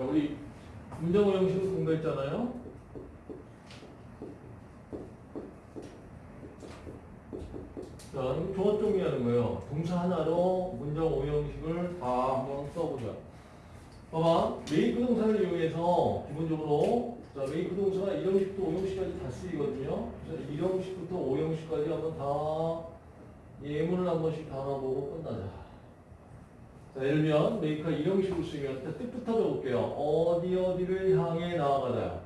자, 우리 문장 오형식을 공부했잖아요. 자, 이거 종합 정리하는 거예요. 동사 하나로 문장 오형식을 다 한번 써보자. 봐봐. 메이크 동사를 이용해서 기본적으로 자, 메이크 동사가 1형식부터 5형식까지 다 쓰이거든요. 그래서 1형식부터 5형식까지 한번 다 예문을 한 번씩 다 알아보고 끝나자. 자, 예를 들면 메이크가 1형식으로 쓰이면 일단 뜻부터 적을게요. 어디 어디를 향해 나아가다.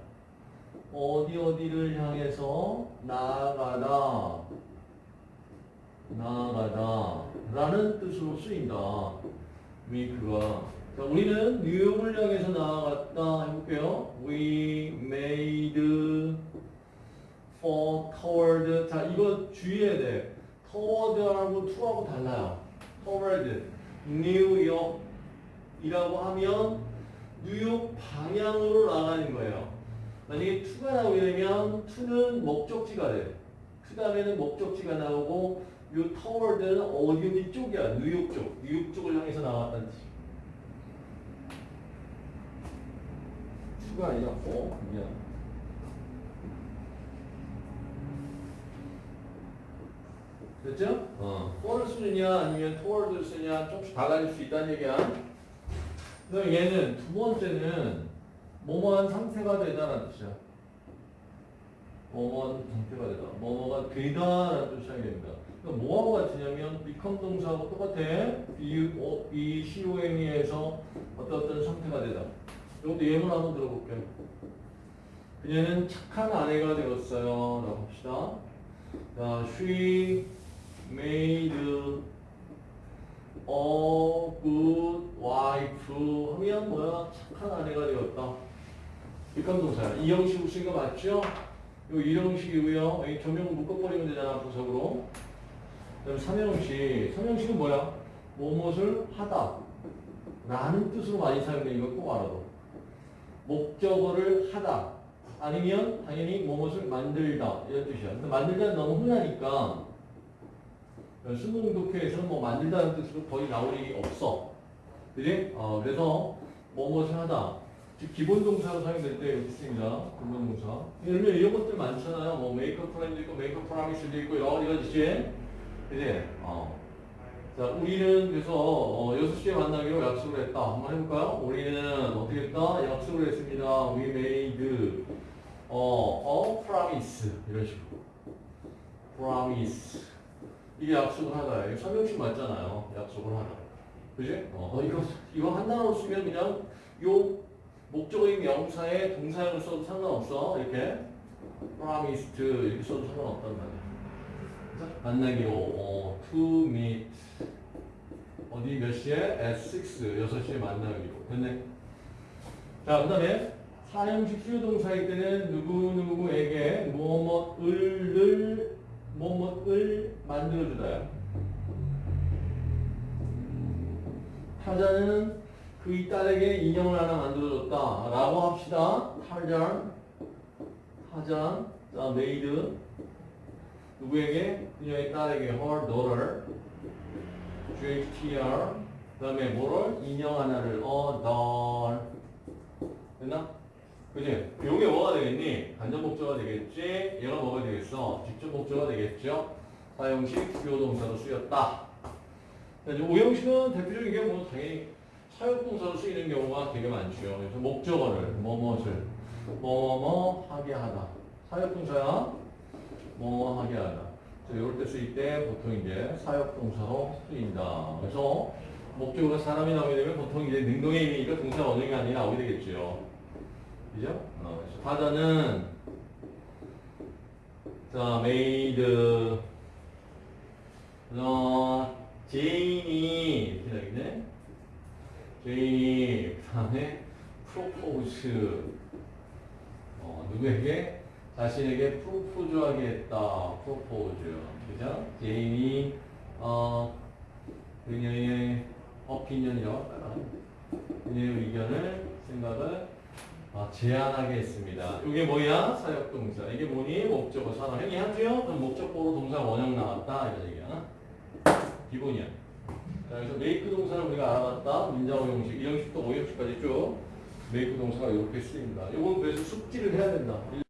어디 어디를 향해서 나아가다. 나아가다. 라는 뜻으로 쓰인다. 메이크가. 자, 우리는 뉴욕을 향해서 나아갔다 해볼게요. We made for toward. 자, 이거 주의해야 돼. toward하고 to하고 달라요. toward. 뉴욕이라고 하면 뉴욕 방향으로 나가는 거예요. 만약에 to가 나오게 되면 to는 목적지가 돼. 그 다음에는 목적지가 나오고 요 toward는 어디 쪽이야. 뉴욕 쪽. 뉴욕 쪽을 향해서 나갔다는 뜻이야. 수가 아니라 어 미안. 됐죠? 어. for를 쓰느냐 아니면 toward를 쓰느냐 조금씩 달라질 수 있다는 얘기야. 그럼 얘는 두 번째는 뭐뭐한 상태가 되다라는 뜻이야. 뭐뭐한 상태가 되다. 뭐뭐가 되다라는 뜻이 됩니다. 그럼 뭐하고 같으냐면 become 동사하고 똑같아. be, o, be, com에서 어떤 어떤 상태가 되다. 이것도 예문 한번 들어볼게요. 그녀는 착한 아내가 되었어요. 라고 합시다. 자, she made a good wife 하면 뭐야? 착한 아내가 되었다. 동사야. 이 형식으로 쓰는 거 맞죠? 요 이형식이고요. 이 조명 묶어버리면 되잖아, 부석으로. 그 다음 삼형식. 삼형식은 뭐야? 무엇을 하다. 라는 뜻으로 많이 사용돼. 이거 꼭 알아둬. 목적어를 하다. 아니면 당연히 무엇을 만들다. 이런 뜻이야. 근데 만들다는 너무 흔하니까 수능 독해에서는 뭐 만들다는 뜻으로 거의 나올 일이 없어. 그지? 어, 그래서 무엇을 하다. 즉 기본 동사로 사용될 때 있습니다. 기본 동사. 예를 이런 것들 많잖아요. 뭐 make a friend 있고 make a promise도 있고 여러 가지지. 그지? 어. 자, 우리는 그래서 어, 6시에 만나기로 약속을 했다. 한번 해볼까요? 우리는 어떻게 했다? 약속을 했습니다. We made 어, a promise 이런 식으로 promise 이게 약속을. 이거 설명식 맞잖아요. 약속을 하다. 그지? 어, 이거 이거 한 단어로 쓰면 그냥 요 목적어인 명사에 동사형을 써도 상관없어. 이렇게 promised 이렇게 써도 상관없단 말이야. 만나기로 어, to meet 어디 몇 시에? at 6 6시에 만나기로 됐네 자 그 다음에 사형식 수여동사일 때는 누구누구에게 뭐뭐을 만들어주다요 타잔은 그의 딸에게 인형을 하나 만들어줬다 라고 합시다 타잔 타잔 자 made 누구에게? 그녀의 딸에게 her daughter GHTR 그 다음에 뭐를? 인형 하나를 어, doll 됐나? 그지? 요게 뭐가 되겠니? 간접 목적어가 되겠지? 얘가 뭐가 되겠어? 직접 목적어가 되겠죠? 사용식 주요 동사로 쓰였다 이제 오형식은 대표적인 게 뭐 당연히 사역동사로 쓰이는 경우가 되게 많죠 그래서 목적어를 뭐뭐를 뭐뭐 하게 하다 사역동사야 뭐 하게 하다. 이럴 때 쓰일 때 보통 이제 사역동사로 쓰인다. 그래서 목적어로 사람이 나오게 되면 보통 이제 능동에 있으니까 동사 원형이 아니라 나오게 되겠죠. 그죠? 어, 그래서 타잔은 자, made 어, 제인이 이렇게 되겠네. 제인이 그 다음에 propose 어, 누구에게? 자신에게 프로포즈하게 했다. 프로포즈. 그죠? 제인이 어 그녀의 opinion이라고 할까요? 그녀의 의견을 생각을 어, 제안하게 했습니다. 이게 뭐야? 사역동사. 이게 뭐니? 목적어 사람. 형이 하죠? 그럼 목적어로 동사 원형 나왔다. 이런 얘기야. 기본이야. 자, 그래서 make 동사를 우리가 알아봤다. 문장의 형식, 1형식부터 5형식까지 쭉. 메이크 동사가 이렇게 쓰입니다. 이건 그래서 숙지를 해야 된다.